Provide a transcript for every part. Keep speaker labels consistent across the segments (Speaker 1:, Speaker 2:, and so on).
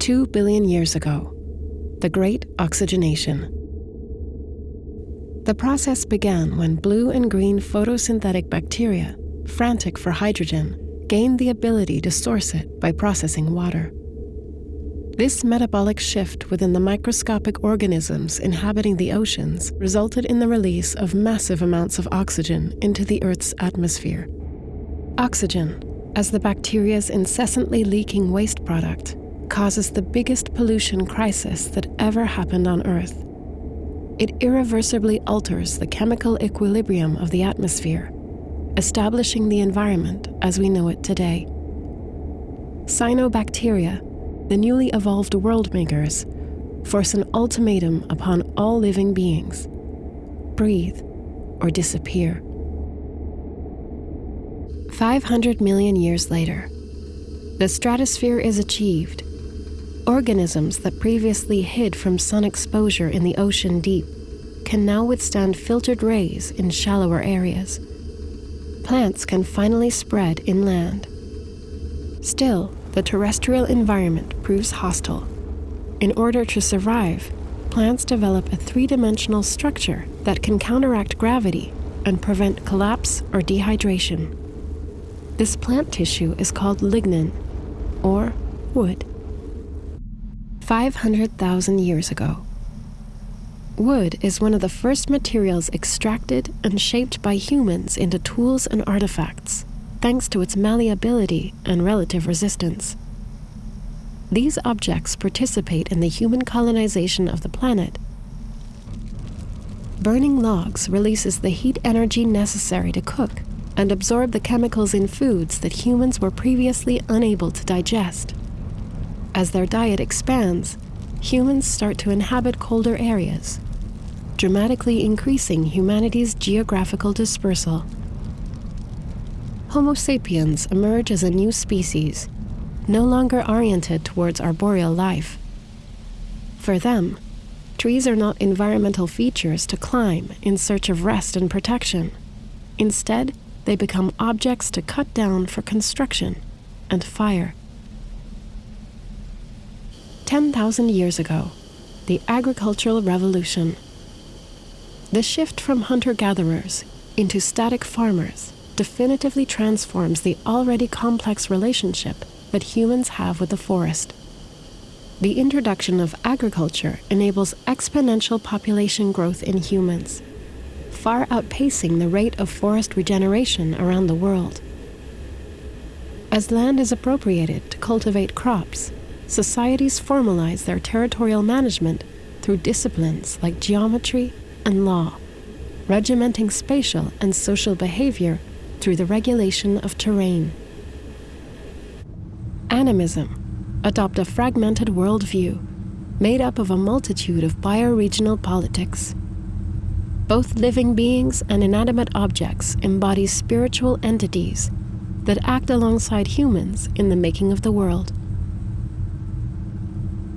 Speaker 1: Two billion years ago, the Great Oxygenation. The process began when blue and green photosynthetic bacteria, frantic for hydrogen, gained the ability to source it by processing water. This metabolic shift within the microscopic organisms inhabiting the oceans resulted in the release of massive amounts of oxygen into the Earth's atmosphere. Oxygen, as the bacteria's incessantly leaking waste product, causes the biggest pollution crisis that ever happened on Earth. It irreversibly alters the chemical equilibrium of the atmosphere, establishing the environment as we know it today. Cyanobacteria, the newly evolved world makers, force an ultimatum upon all living beings breathe or disappear. 500 million years later, the stratosphere is achieved Organisms that previously hid from sun exposure in the ocean deep can now withstand filtered rays in shallower areas. Plants can finally spread inland. Still, the terrestrial environment proves hostile. In order to survive, plants develop a three-dimensional structure that can counteract gravity and prevent collapse or dehydration. This plant tissue is called lignin, or wood. 500,000 years ago. Wood is one of the first materials extracted and shaped by humans into tools and artifacts, thanks to its malleability and relative resistance. These objects participate in the human colonization of the planet. Burning logs releases the heat energy necessary to cook and absorb the chemicals in foods that humans were previously unable to digest. As their diet expands, humans start to inhabit colder areas, dramatically increasing humanity's geographical dispersal. Homo sapiens emerge as a new species, no longer oriented towards arboreal life. For them, trees are not environmental features to climb in search of rest and protection. Instead, they become objects to cut down for construction and fire. 10,000 years ago, the agricultural revolution. The shift from hunter-gatherers into static farmers definitively transforms the already complex relationship that humans have with the forest. The introduction of agriculture enables exponential population growth in humans, far outpacing the rate of forest regeneration around the world. As land is appropriated to cultivate crops, societies formalize their territorial management through disciplines like geometry and law, regimenting spatial and social behavior through the regulation of terrain. Animism adopt a fragmented worldview made up of a multitude of bioregional politics. Both living beings and inanimate objects embody spiritual entities that act alongside humans in the making of the world.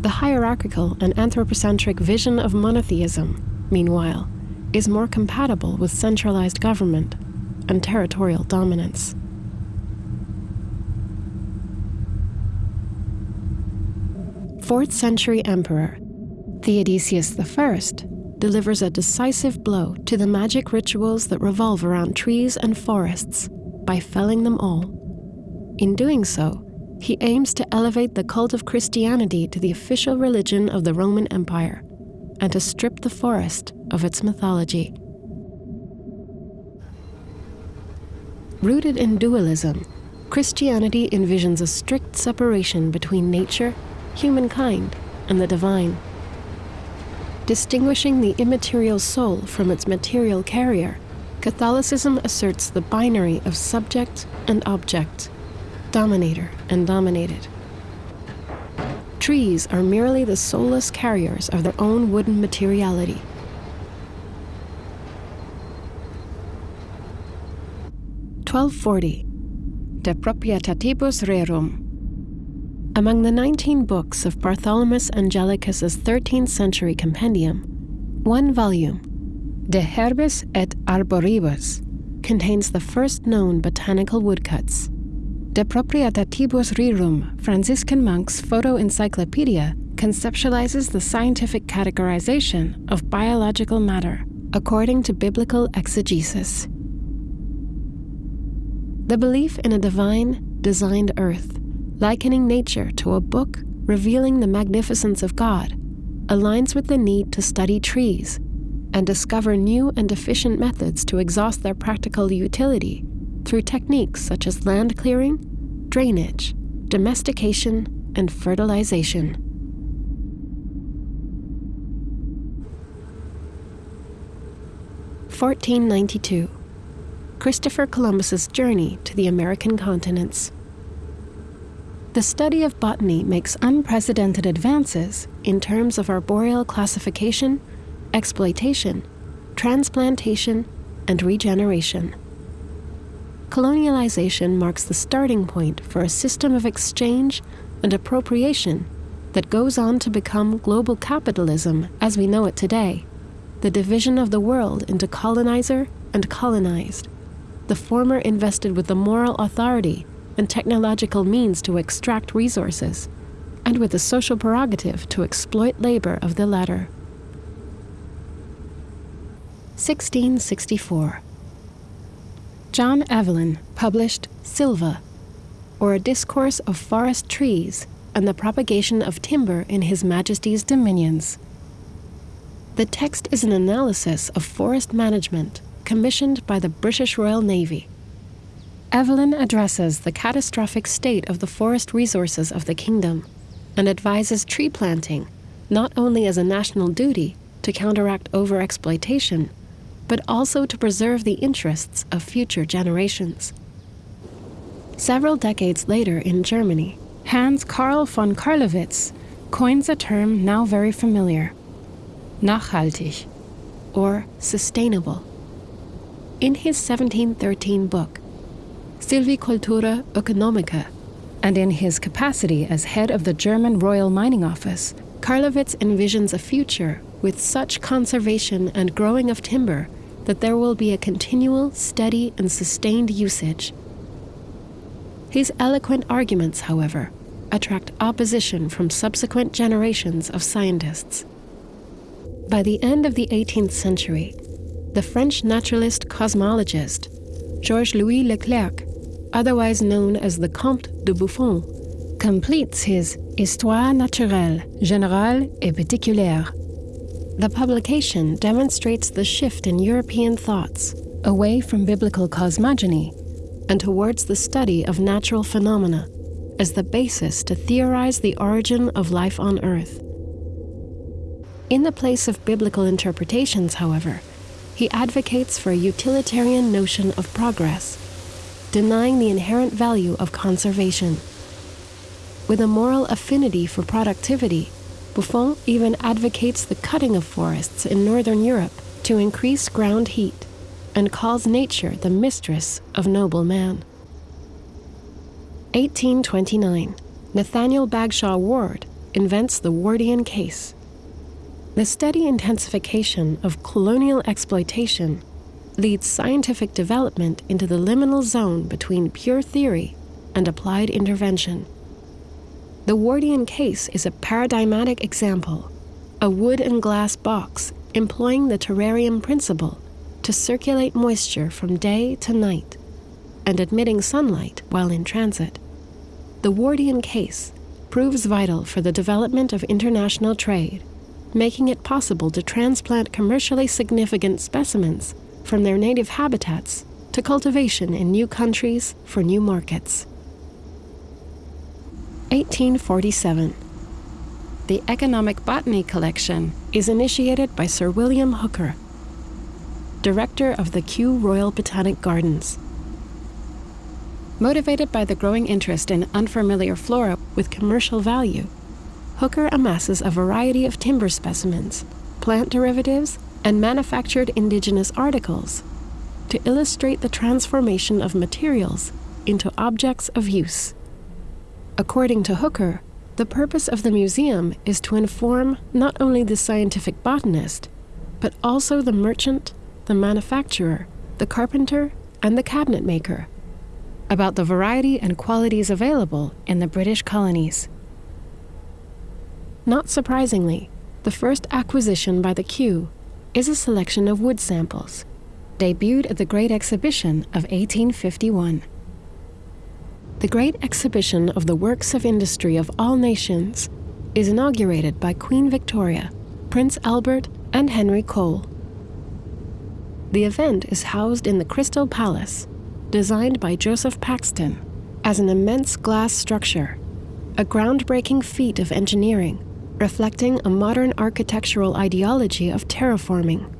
Speaker 1: The hierarchical and anthropocentric vision of monotheism, meanwhile, is more compatible with centralized government and territorial dominance. Fourth century emperor Theodosius I delivers a decisive blow to the magic rituals that revolve around trees and forests by felling them all. In doing so, he aims to elevate the cult of Christianity to the official religion of the Roman Empire and to strip the forest of its mythology. Rooted in dualism, Christianity envisions a strict separation between nature, humankind, and the divine. Distinguishing the immaterial soul from its material carrier, Catholicism asserts the binary of subject and object dominator and dominated. Trees are merely the soulless carriers of their own wooden materiality. Twelve forty, De Proprietatibus Rerum. Among the 19 books of Bartholomew Anglicus's 13th century compendium, one volume, De Herbis et Arboribus, contains the first known botanical woodcuts De Proprietatibus Rerum, Franciscan Monk's Proto Encyclopedia, conceptualizes the scientific categorization of biological matter according to biblical exegesis. The belief in a divine, designed earth, likening nature to a book revealing the magnificence of God, aligns with the need to study trees and discover new and efficient methods to exhaust their practical utility through techniques such as land clearing, drainage, domestication, and fertilization. Fourteen ninety two. Christopher Columbus's journey to the American continents. The study of botany makes unprecedented advances in terms of arboreal classification, exploitation, transplantation, and regeneration colonialization marks the starting point for a system of exchange and appropriation that goes on to become global capitalism as we know it today, the division of the world into colonizer and colonized, the former invested with the moral authority and technological means to extract resources, and with the social prerogative to exploit labor of the latter. 1664 John Evelyn published Silva, or a discourse of forest trees and the propagation of timber in His Majesty's dominions. The text is an analysis of forest management commissioned by the British Royal Navy. Evelyn addresses the catastrophic state of the forest resources of the kingdom and advises tree planting not only as a national duty to counteract overexploitation, but also to preserve the interests of future generations. Several decades later in Germany, Hans Karl von Carlowitz coins a term now very familiar nachhaltig, or sustainable. In his 1713 book, Silvicultura Oeconomica, and in his capacity as head of the German Royal Mining Office, Carlowitz envisions a future with such conservation and growing of timber that there will be a continual, steady, and sustained usage. His eloquent arguments, however, attract opposition from subsequent generations of scientists. By the end of the 18th century, the French naturalist cosmologist Georges Louis Leclerc, otherwise known as the Comte de Buffon, completes his Histoire naturelle, générale et particulière the publication demonstrates the shift in European thoughts away from biblical cosmogony and towards the study of natural phenomena as the basis to theorize the origin of life on Earth. In the place of biblical interpretations, however, he advocates for a utilitarian notion of progress, denying the inherent value of conservation. With a moral affinity for productivity, Buffon even advocates the cutting of forests in northern Europe to increase ground heat and calls nature the mistress of noble man. 1829, Nathaniel Bagshaw Ward invents the Wardian case. The steady intensification of colonial exploitation leads scientific development into the liminal zone between pure theory and applied intervention. The Wardian case is a paradigmatic example, a wood and glass box employing the terrarium principle to circulate moisture from day to night and admitting sunlight while in transit. The Wardian case proves vital for the development of international trade, making it possible to transplant commercially significant specimens from their native habitats to cultivation in new countries for new markets. 1847. The Economic Botany Collection is initiated by Sir William Hooker, director of the Kew Royal Botanic Gardens. Motivated by the growing interest in unfamiliar flora with commercial value, Hooker amasses a variety of timber specimens, plant derivatives, and manufactured indigenous articles to illustrate the transformation of materials into objects of use. According to Hooker, the purpose of the museum is to inform not only the scientific botanist, but also the merchant, the manufacturer, the carpenter, and the cabinet maker. about the variety and qualities available in the British colonies. Not surprisingly, the first acquisition by the Kew is a selection of wood samples, debuted at the Great Exhibition of 1851. The Great Exhibition of the Works of Industry of All Nations is inaugurated by Queen Victoria, Prince Albert, and Henry Cole. The event is housed in the Crystal Palace, designed by Joseph Paxton, as an immense glass structure, a groundbreaking feat of engineering reflecting a modern architectural ideology of terraforming.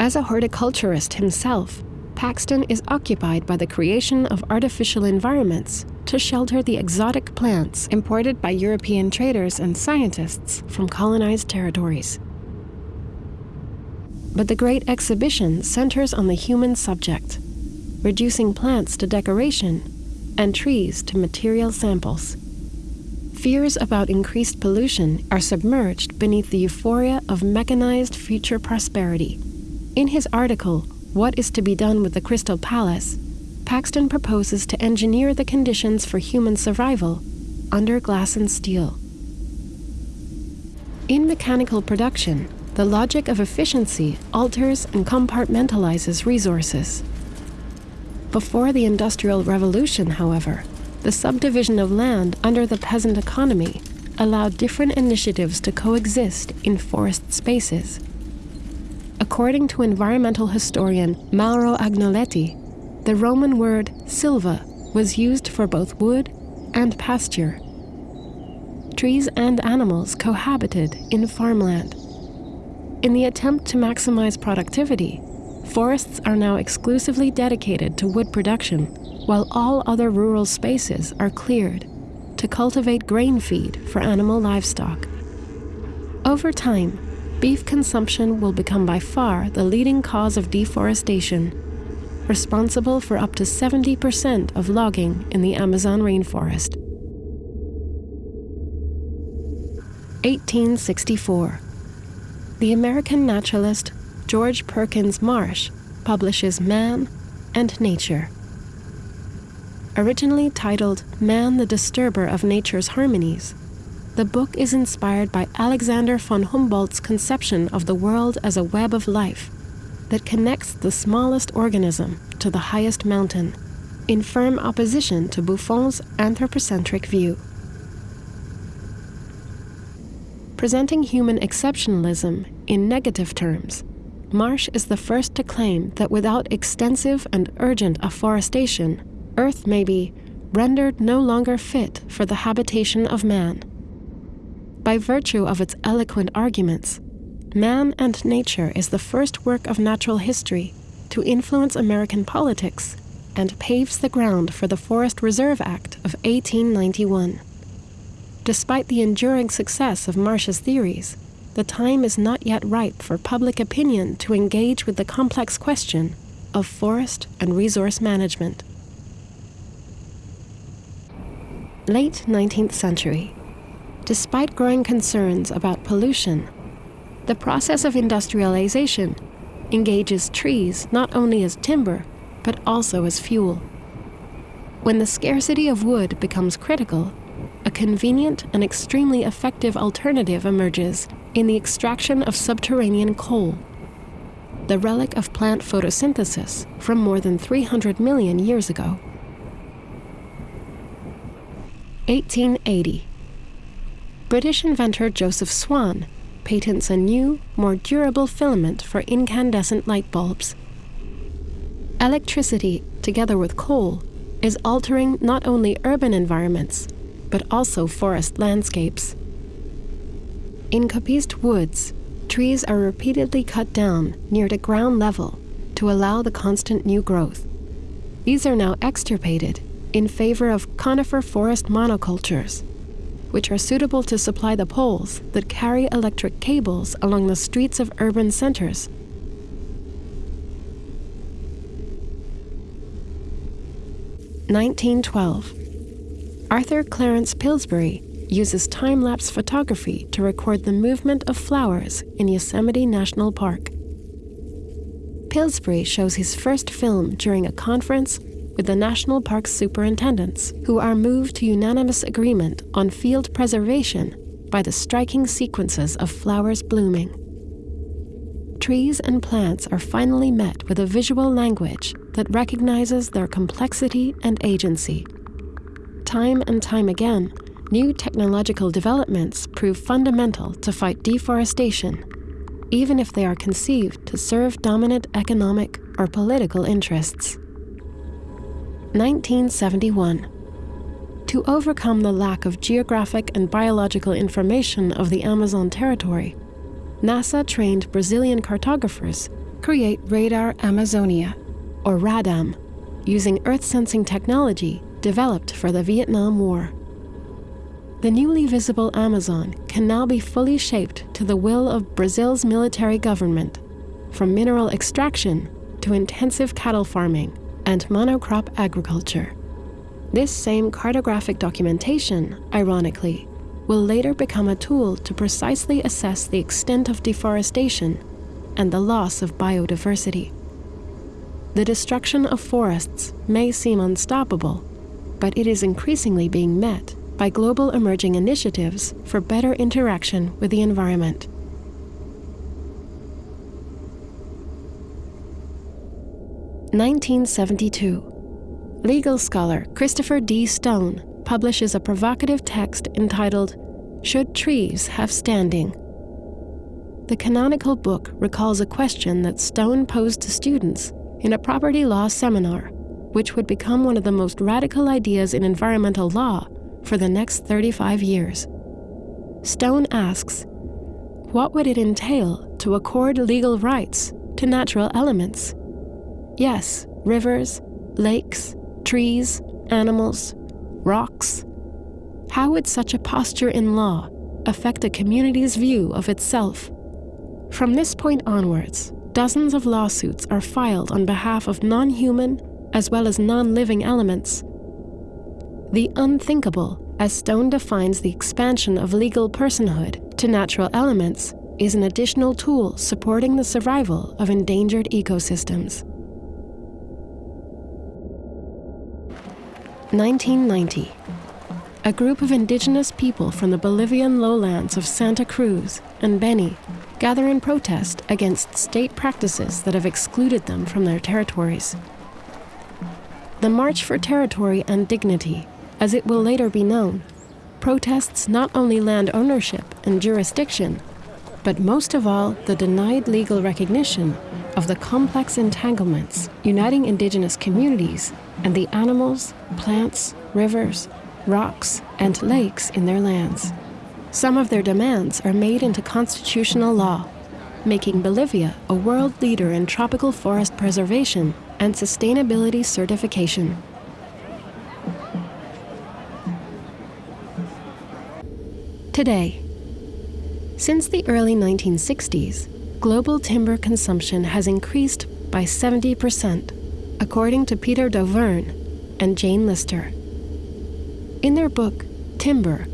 Speaker 1: As a horticulturist himself, Paxton is occupied by the creation of artificial environments to shelter the exotic plants imported by European traders and scientists from colonized territories. But the Great Exhibition centers on the human subject, reducing plants to decoration and trees to material samples. Fears about increased pollution are submerged beneath the euphoria of mechanized future prosperity. In his article, What is to be Done with the Crystal Palace, Paxton proposes to engineer the conditions for human survival under glass and steel. In mechanical production, the logic of efficiency alters and compartmentalizes resources. Before the Industrial Revolution, however, the subdivision of land under the peasant economy allowed different initiatives to coexist in forest spaces. According to environmental historian Mauro Agnoletti, the Roman word silva was used for both wood and pasture. Trees and animals cohabited in farmland. In the attempt to maximize productivity, forests are now exclusively dedicated to wood production while all other rural spaces are cleared to cultivate grain feed for animal livestock. Over time, beef consumption will become by far the leading cause of deforestation, responsible for up to 70% of logging in the Amazon rainforest. 1864. The American naturalist George Perkins Marsh publishes Man and Nature Originally titled Man the Disturber of Nature's Harmonies, the book is inspired by Alexander von Humboldt's conception of the world as a web of life that connects the smallest organism to the highest mountain, in firm opposition to Buffon's anthropocentric view. Presenting human exceptionalism in negative terms, Marsh is the first to claim that without extensive and urgent afforestation, Earth may be rendered no longer fit for the habitation of man. By virtue of its eloquent arguments, Man and Nature is the first work of natural history to influence American politics and paves the ground for the Forest Reserve Act of 1891. Despite the enduring success of Marsh's theories, the time is not yet ripe for public opinion to engage with the complex question of forest and resource management. late 19th century. Despite growing concerns about pollution, the process of industrialization engages trees not only as timber, but also as fuel. When the scarcity of wood becomes critical, a convenient and extremely effective alternative emerges in the extraction of subterranean coal, the relic of plant photosynthesis from more than 300 million years ago. 1880. British inventor Joseph Swan patents a new, more durable filament for incandescent light bulbs. Electricity, together with coal, is altering not only urban environments, but also forest landscapes. In coppiced woods, trees are repeatedly cut down near the ground level to allow the constant new growth. These are now extirpated in favor of conifer forest monocultures, which are suitable to supply the poles that carry electric cables along the streets of urban centers. Nineteen twelve. Arthur Clarence Pillsbury uses time-lapse photography to record the movement of flowers in Yosemite National Park. Pillsbury shows his first film during a conference with the National Park's superintendents, who are moved to unanimous agreement on field preservation by the striking sequences of flowers blooming. Trees and plants are finally met with a visual language that recognizes their complexity and agency. Time and time again, new technological developments prove fundamental to fight deforestation, even if they are conceived to serve dominant economic or political interests. 1971. To overcome the lack of geographic and biological information of the Amazon territory, NASA trained Brazilian cartographers create Radar Amazonia, or RADAM, using Earth sensing technology developed for the Vietnam War. The newly visible Amazon can now be fully shaped to the will of Brazil's military government, from mineral extraction to intensive cattle farming and monocrop agriculture. This same cartographic documentation, ironically, will later become a tool to precisely assess the extent of deforestation and the loss of biodiversity. The destruction of forests may seem unstoppable, but it is increasingly being met by global emerging initiatives for better interaction with the environment. Nineteen seventy-two. Legal scholar Christopher D. Stone publishes a provocative text entitled Should Trees Have Standing? The canonical book recalls a question that Stone posed to students in a property law seminar, which would become one of the most radical ideas in environmental law for the next 35 years. Stone asks, What would it entail to accord legal rights to natural elements? Yes, rivers, lakes, trees, animals, rocks. How would such a posture in law affect a community's view of itself? From this point onwards, dozens of lawsuits are filed on behalf of non human as well as non living elements. The unthinkable, as Stone defines the expansion of legal personhood to natural elements, is an additional tool supporting the survival of endangered ecosystems. 1990. A group of indigenous people from the Bolivian lowlands of Santa Cruz and Beni gather in protest against state practices that have excluded them from their territories. The March for Territory and Dignity, as it will later be known, protests not only land ownership and jurisdiction, but most of all the denied legal recognition of the complex entanglements uniting indigenous communities and the animals, plants, rivers, rocks, and lakes in their lands. Some of their demands are made into constitutional law, making Bolivia a world leader in tropical forest preservation and sustainability certification. Today, since the early 1960s, global timber consumption has increased by 70%, according to Peter Dauvergne and Jane Lister. In their book, Timber,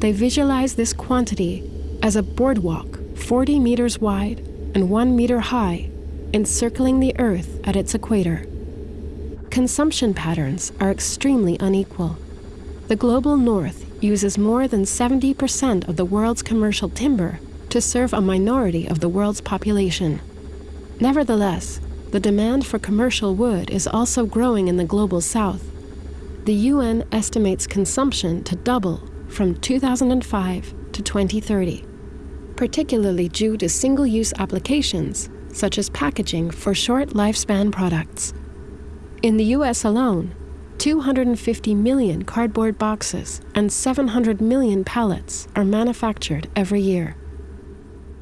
Speaker 1: they visualize this quantity as a boardwalk 40 meters wide and 1 meter high, encircling the Earth at its equator. Consumption patterns are extremely unequal. The global north uses more than 70% of the world's commercial timber to serve a minority of the world's population. Nevertheless, the demand for commercial wood is also growing in the global south. The UN estimates consumption to double from 2005 to 2030, particularly due to single use applications such as packaging for short lifespan products. In the US alone, 250 million cardboard boxes and 700 million pallets are manufactured every year.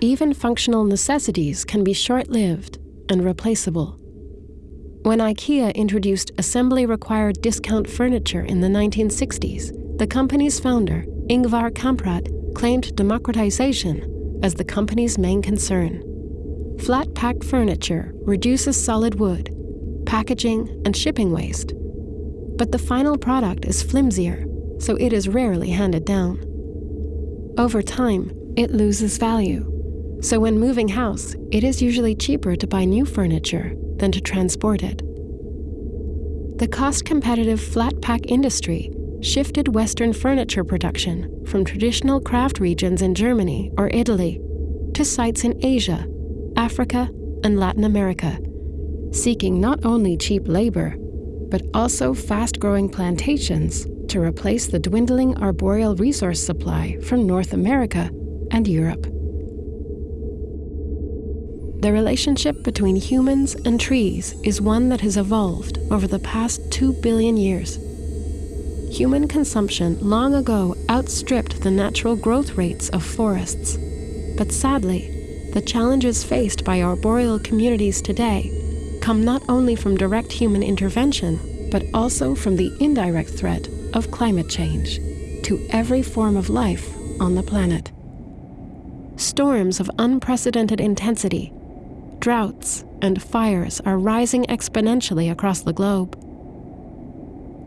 Speaker 1: Even functional necessities can be short lived and replaceable. When IKEA introduced assembly required discount furniture in the 1960s, the company's founder, Ingvar Kamprad, claimed democratization as the company's main concern. Flat packed furniture reduces solid wood, packaging, and shipping waste but the final product is flimsier, so it is rarely handed down. Over time, it loses value, so when moving house, it is usually cheaper to buy new furniture than to transport it. the cost competitive flat pack industry shifted Western furniture production from traditional craft regions in Germany or Italy to sites in Asia, Africa, and Latin America, seeking not only cheap labor, but also fast growing plantations to replace the dwindling arboreal resource supply from North America and Europe. The relationship between humans and trees is one that has evolved over the past 2 billion years. Human consumption long ago outstripped the natural growth rates of forests. But sadly, the challenges faced by arboreal communities today come not only from direct human intervention, but also from the indirect threat of climate change to every form of life on the planet. Storms of unprecedented intensity droughts, and fires are rising exponentially across the globe.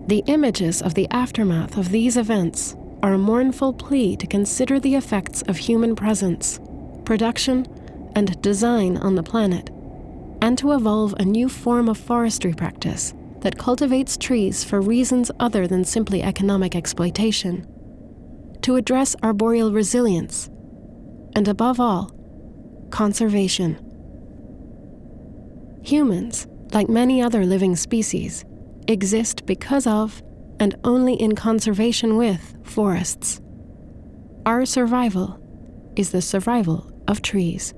Speaker 1: The images of the aftermath of these events are a mournful plea to consider the effects of human presence, production, and design on the planet, and to evolve a new form of forestry practice that cultivates trees for reasons other than simply economic exploitation, to address arboreal resilience, and above all, conservation. Humans, like many other living species, exist because of and only in conservation with forests. Our survival is the survival of trees.